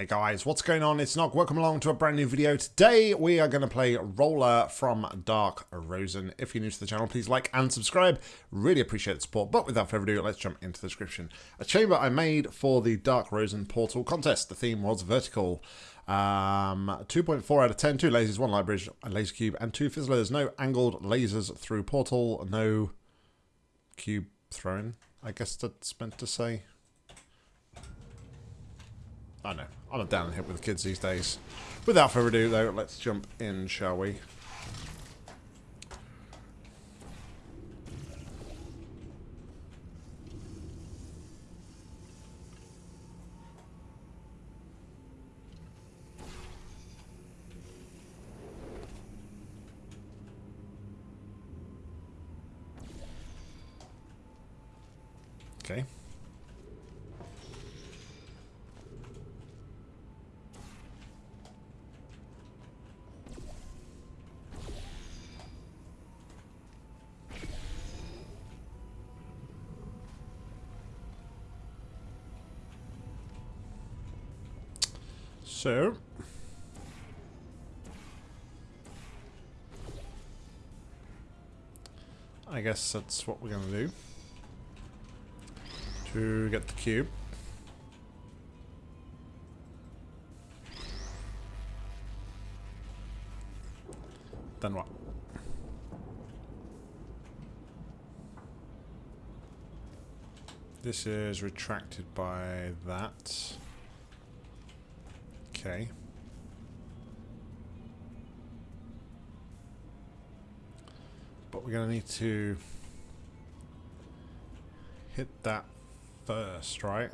Hey guys, what's going on? It's Nog. Welcome along to a brand new video. Today we are going to play Roller from Dark Rosen. If you're new to the channel, please like and subscribe. Really appreciate the support. But without further ado, let's jump into the description. A chamber I made for the Dark Rosen Portal contest. The theme was vertical. Um, 2.4 out of 10. Two lasers, one light bridge, a laser cube, and two fizzlers. No angled lasers through portal. No cube thrown. I guess that's meant to say. I know. I'm down hit with the kids these days. Without further ado, though, let's jump in, shall we? So, I guess that's what we're going to do. To get the cube. Then what? This is retracted by that. Okay. But we're going to need to hit that first, right?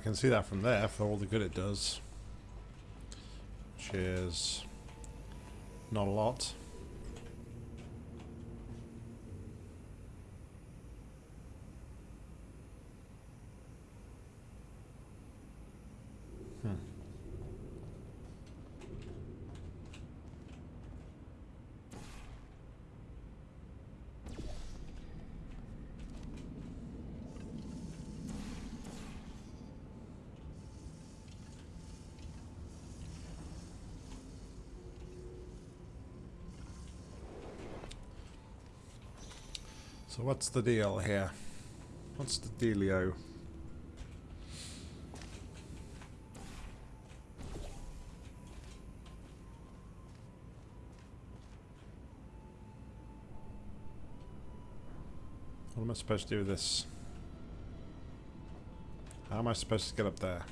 Can see that from there for all the good it does. Which is not a lot. So what's the deal here? What's the dealio? What am I supposed to do with this? How am I supposed to get up there?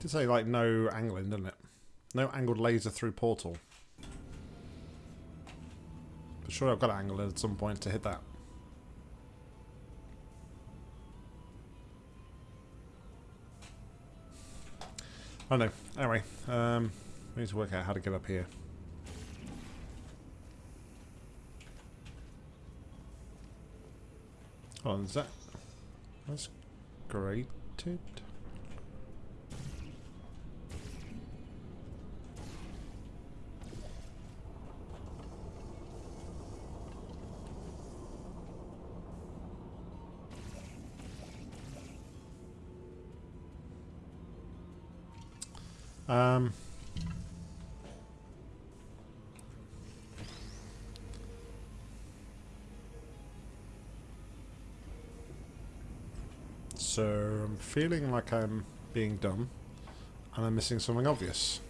Did say like no angling, didn't it? No angled laser through portal. Sure I've got to angle at some point to hit that. I don't know. Anyway, um, we need to work out how to get up here. Oh, is that... That's grated? So I'm feeling like I'm being dumb and I'm missing something obvious.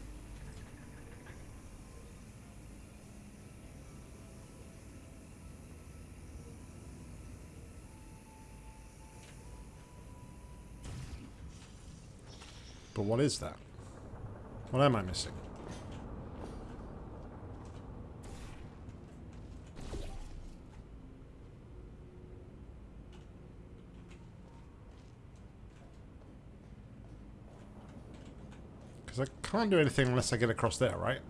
But what is that? What am I missing? Because I can't do anything unless I get across there, right?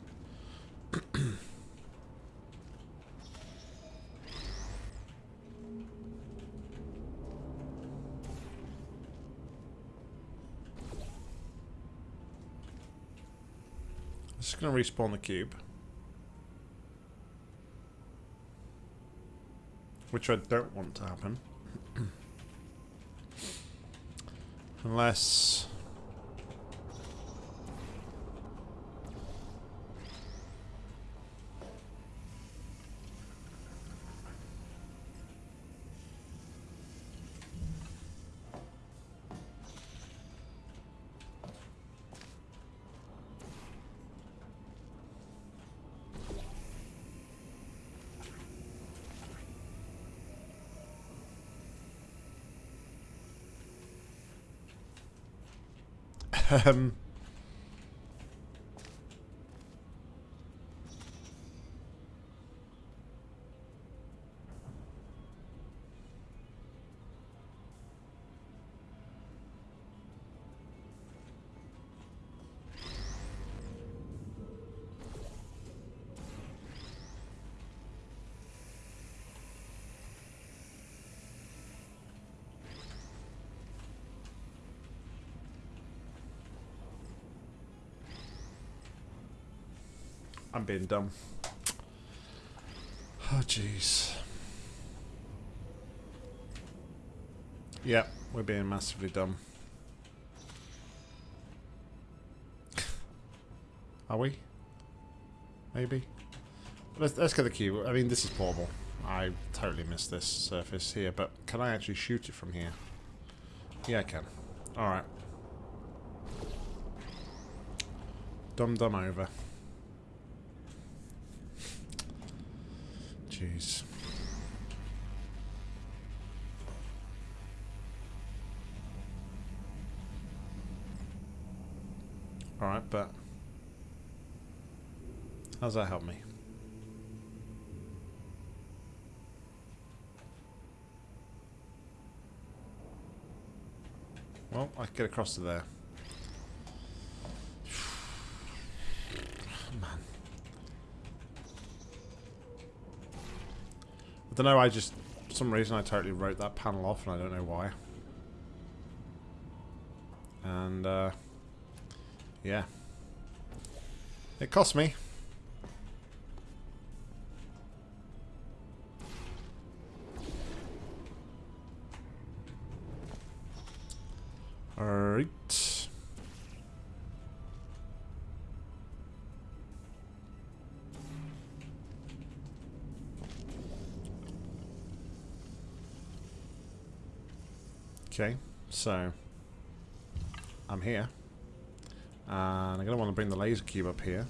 Just going to respawn the cube. Which I don't want to happen. Unless... um, I'm being dumb. Oh, jeez. Yep, we're being massively dumb. Are we? Maybe? Let's, let's get the cube. I mean, this is portable. I totally missed this surface here, but can I actually shoot it from here? Yeah, I can. Alright. Dum dum over. Jeez. Alright, but... How's that help me? Well, I can get across to there. Don't know, I just... For some reason I totally wrote that panel off and I don't know why. And, uh... Yeah. It cost me. Alright. Okay, so I'm here. And I'm going to want to bring the laser cube up here.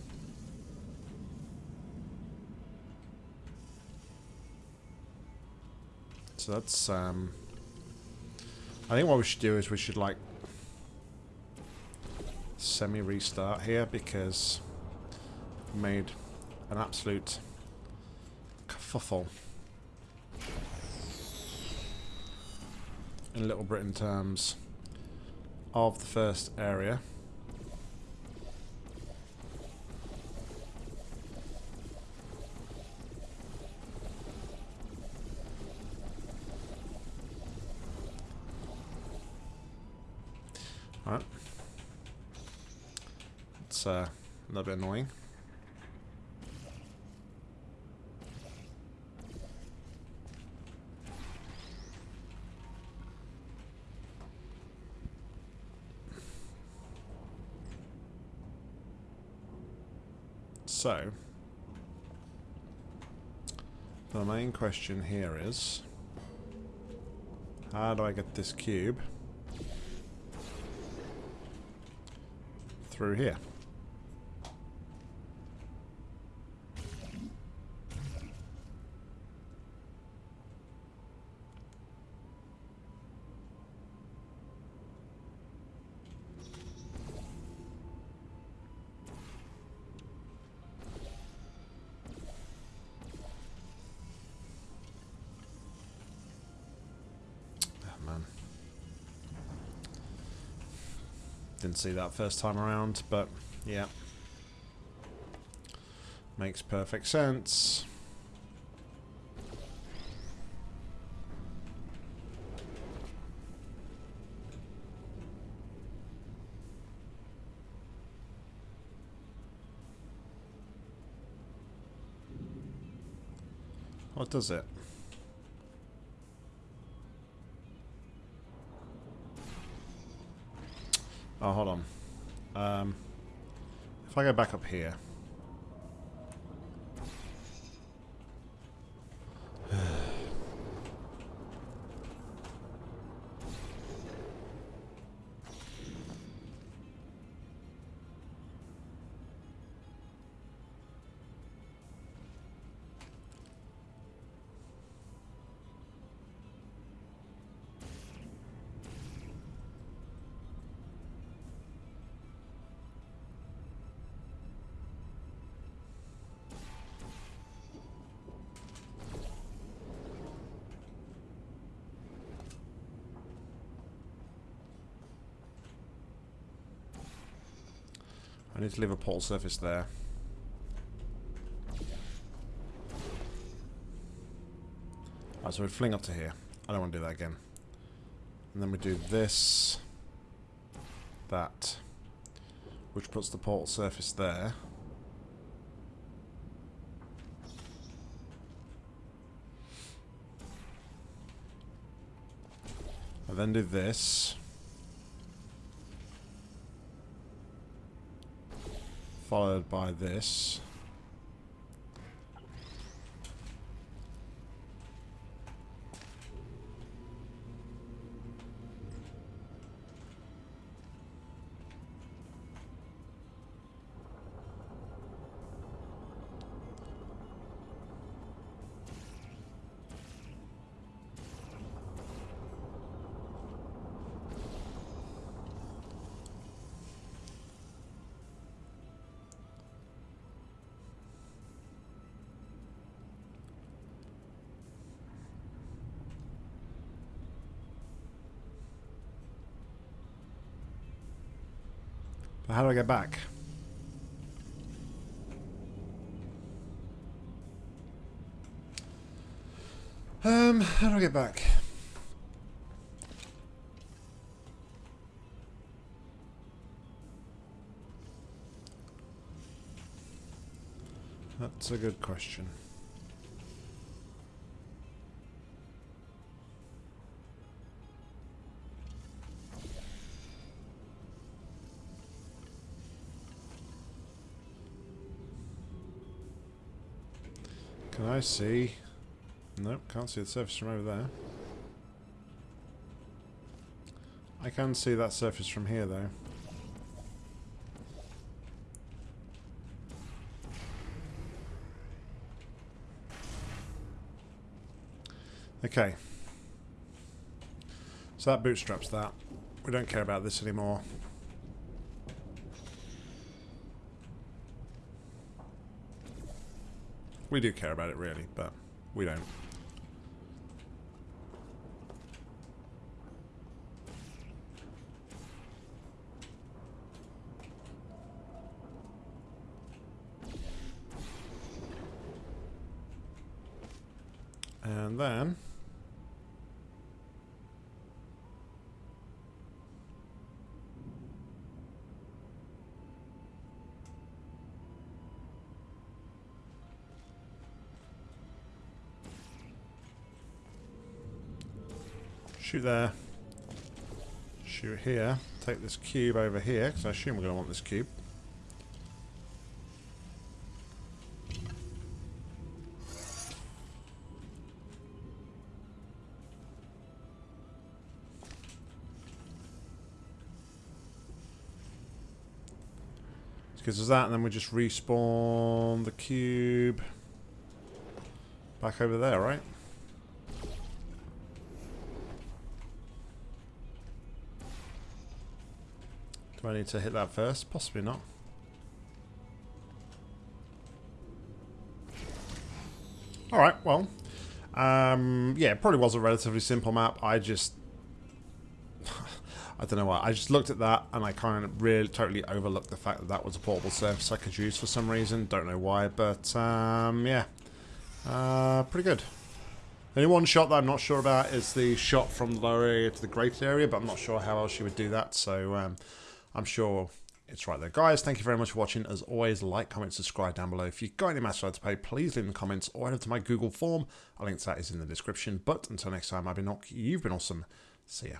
So that's, um... I think what we should do is we should, like, semi-restart here because made an absolute kerfuffle. In Little Britain terms of the first area. Alright. It's uh, a little bit annoying. So, the main question here is, how do I get this cube through here? Didn't see that first time around, but yeah. Makes perfect sense. What does it? Oh, hold on. Um, if I go back up here. Need to leave a portal surface there. Alright, so we fling up to here. I don't want to do that again. And then we do this, that, which puts the portal surface there. I then do this. Followed by this. But how do I get back? Um, how do I get back? That's a good question. Can I see? Nope, can't see the surface from over there. I can see that surface from here though. Okay. So that bootstraps that. We don't care about this anymore. We do care about it, really, but we don't. And then... Shoot there. Shoot here. Take this cube over here, because I assume we're going to want this cube. gives us that, and then we just respawn the cube back over there, right? I need to hit that first? Possibly not. Alright, well. Um, yeah, it probably was a relatively simple map. I just... I don't know why. I just looked at that and I kind of really totally overlooked the fact that that was a portable surface I could use for some reason. Don't know why, but um, yeah. Uh, pretty good. The only one shot that I'm not sure about is the shot from the lower area to the grated area, but I'm not sure how else you would do that, so um, I'm sure it's right there. Guys, thank you very much for watching. As always, like, comment, subscribe down below. If you've got any match to pay, please leave in the comments or head over to my Google form. A link to that is in the description. But until next time, I've been Nock. You've been awesome. See ya.